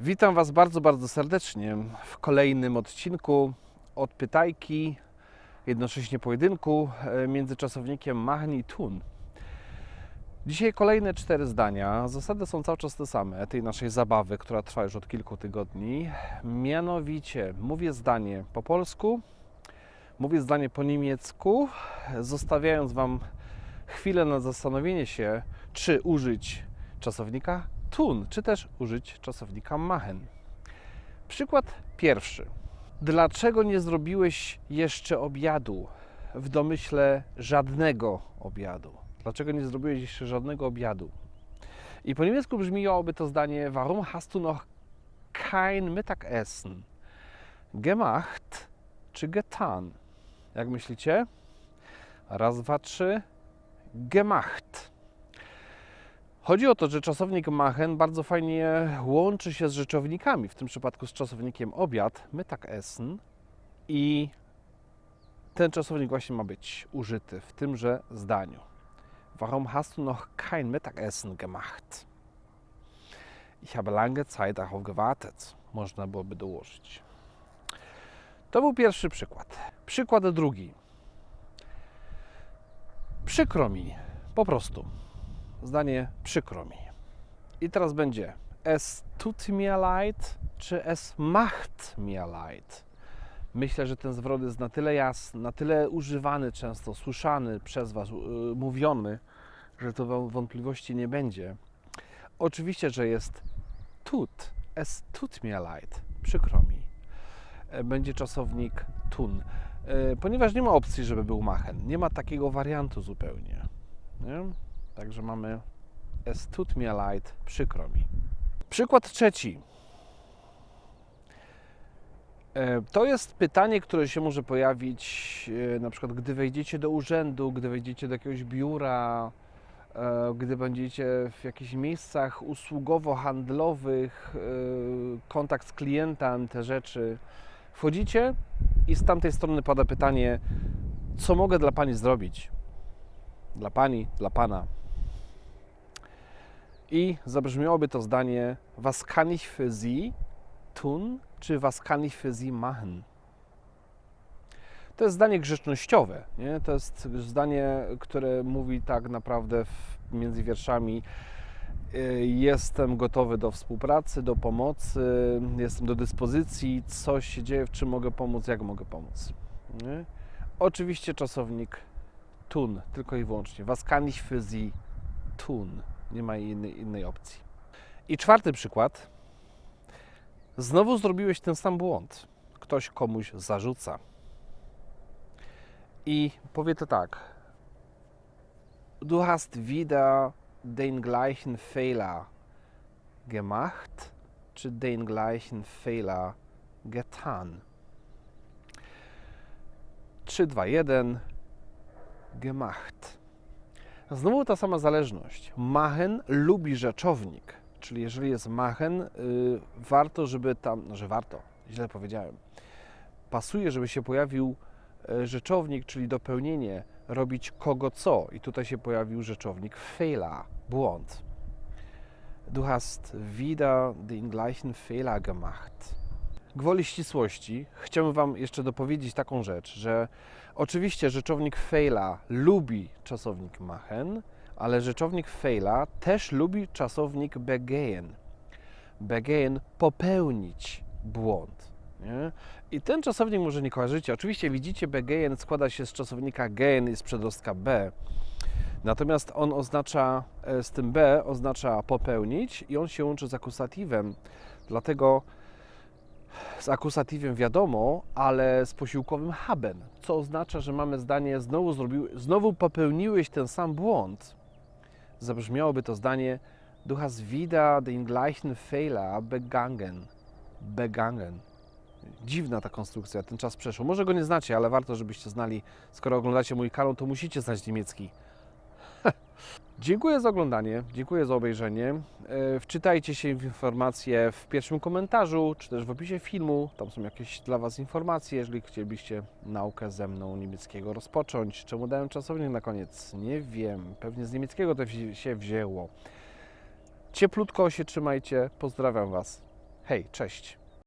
Witam Was bardzo, bardzo serdecznie w kolejnym odcinku od Pytajki, jednocześnie pojedynku e, między czasownikiem Machen i Tun. Dzisiaj kolejne cztery zdania. Zasady są cały czas te same tej naszej zabawy, która trwa już od kilku tygodni. Mianowicie mówię zdanie po polsku, mówię zdanie po niemiecku, zostawiając Wam chwilę na zastanowienie się, czy użyć czasownika tun, czy też użyć czasownika machen. Przykład pierwszy. Dlaczego nie zrobiłoeś jeszcze obiadu? W domyśle żadnego obiadu. Dlaczego nie zrobiłeś jeszcze żadnego obiadu? I po niemiecku brzmiałoby to zdanie Warum hast du noch kein Mittagessen gemacht czy getan? Jak myślicie? Raz, dwa, trzy. Gemacht. Chodzi o to, że czasownik machen bardzo fajnie łączy się z rzeczownikami, w tym przypadku z czasownikiem obiad, Mittagessen i ten czasownik właśnie ma być użyty w tymże zdaniu. Warum hast du noch kein Mittagessen gemacht? Ich habe lange Zeit darauf gewartet. Można byłoby dołożyć. To był pierwszy przykład. Przykład drugi. Przykro mi, po prostu. Zdanie przykro mi. I teraz będzie es tut mir leid, czy es macht mir leid. Myślę, że ten zwrot jest na tyle jasny, na tyle używany często, słyszany przez Was, yy, mówiony, że to wątpliwości nie będzie. Oczywiście, że jest tut, es tut mir leid, przykro mi. E, Będzie czasownik tun, E, ponieważ nie ma opcji, żeby był machen. Nie ma takiego wariantu zupełnie. Nie? Także mamy es tut mir leid, przykro mi. Przykład trzeci. E, To jest pytanie, które się może pojawić e, na przykład, gdy wejdziecie do urzędu, gdy wejdziecie do jakiegoś biura, e, gdy będziecie w jakichś miejscach usługowo-handlowych, kontakt z klientem, te rzeczy. Wchodzicie i z tamtej strony pada pytanie, co mogę dla Pani zrobić? Dla Pani, dla Pana. I zabrzmiałoby to zdanie Was kann ich für Sie tun, czy Was kann ich für Sie machen? To jest zdanie grzecznościowe. Nie? To jest zdanie, które mówi tak naprawdę w, między wierszami y, Jestem gotowy do współpracy, do pomocy, jestem do dyspozycji, coś się dzieje, w czym mogę pomóc, jak mogę pomóc. Nie? Oczywiście czasownik tun, tylko i wyłącznie. Was kann ich für Sie tun? Nie ma innej, innej opcji. I czwarty przykład. Znowu zrobiłeś ten sam błąd. Ktoś komuś zarzuca. I powie to tak. Du hast wieder den gleichen Fehler gemacht, czy den gleichen Fehler getan. 3, 2, 1. Gemacht. Znowu ta sama zależność. Machen lubi rzeczownik, czyli jeżeli jest machen, y, warto, żeby tam, no, że warto, źle powiedziałem. Pasuje, żeby się pojawił y, rzeczownik, czyli dopełnienie, robić kogo co. I tutaj się pojawił rzeczownik Fehler, błąd. Du hast wieder den gleichen Fehler gemacht. Gwoli ścisłości chciałbym Wam jeszcze dopowiedzieć taką rzecz, że oczywiście rzeczownik Fehler lubi czasownik machen, ale rzeczownik Fehler też lubi czasownik begehen. Begehen popełnić błąd. Nie? I ten czasownik może nie kojarzycie. Oczywiście widzicie, begehen składa się z czasownika gehen i z przedrostka b. Natomiast on oznacza, e, z tym b oznacza popełnić i on się łączy z akusatywem. Dlatego z akusatywem wiadomo, ale z posiłkowym haben, co oznacza, że mamy zdanie znowu, zrobił, znowu popełniłeś ten sam błąd. Zabrzmiałoby to zdanie Du hast wieder den gleichen Fehler begangen. Begangen. Dziwna ta konstrukcja, ten czas przeszł. Może go nie znacie, ale warto, żebyście znali. Skoro oglądacie mój kanał, to musicie znać niemiecki. Dziękuję za oglądanie, dziękuję za obejrzenie. E, Wczytajcie się w informacje w pierwszym komentarzu, czy też w opisie filmu. Tam są jakieś dla Was informacje, jeżeli chcielibyście naukę ze mną niemieckiego rozpocząć. Czemu dałem czasownik na koniec? Nie wiem. Pewnie z niemieckiego to się wzięło. Cieplutko się trzymajcie. Pozdrawiam Was. Hej, cześć.